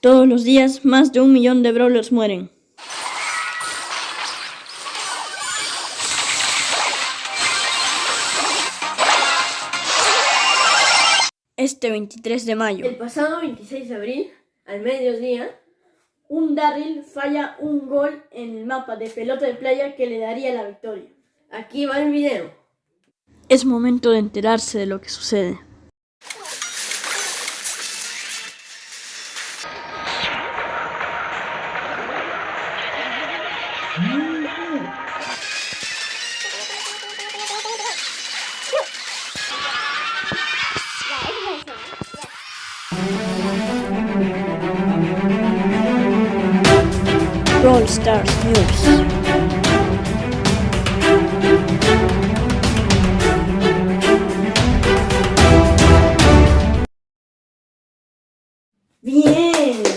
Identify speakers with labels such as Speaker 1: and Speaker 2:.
Speaker 1: Todos los días, más de un millón de brawlers mueren. Este 23 de mayo,
Speaker 2: El pasado 26 de abril, al mediodía, un Darryl falla un gol en el mapa de pelota de playa que le daría la victoria. Aquí va el video.
Speaker 1: es momento de enterarse de lo que sucede. Brawl Stars News. Bien.